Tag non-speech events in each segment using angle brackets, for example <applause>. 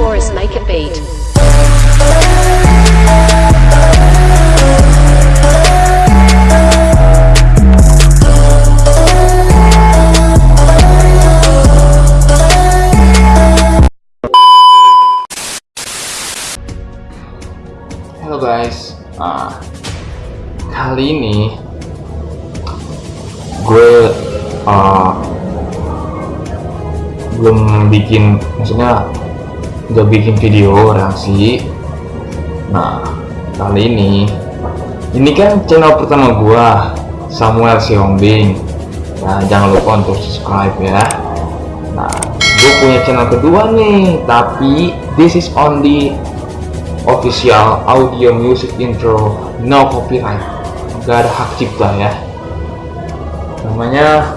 Taurus make a beat. Halo guys, nah, kali ini gue uh, belum bikin, maksudnya nggak bikin video reaksi. Nah, kali ini, ini kan channel pertama gue, Samuel Siombing. Nah, jangan lupa untuk subscribe ya. Nah, gue punya channel kedua nih, tapi this is only official audio music intro no copyright gak ada hak cipta ya namanya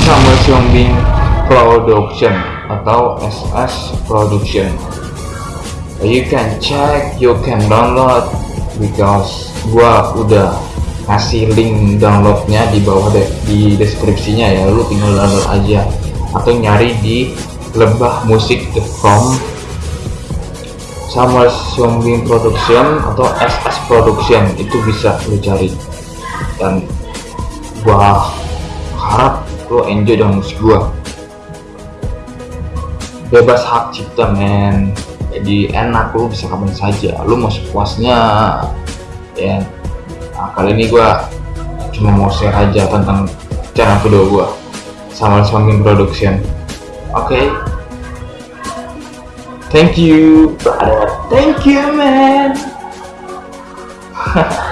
Samuel Siombing Production atau SS Production. You can check you can download because gua udah kasih link downloadnya di bawah deh di deskripsinya ya. Lu tinggal download aja. Atau nyari di lebahmusik.com Samuel Siombing Production atau SS Production itu bisa lu cari. Dan gua harap lu enjoy dengan musik gua bebas hak cipta men jadi enak lu bisa kapan saja lu mau sepuasnya ya nah, kali ini gua cuma mau share aja tentang cara kedua gua Samuel Siombing Production Okay. Thank you, brother. Thank you, man. <laughs>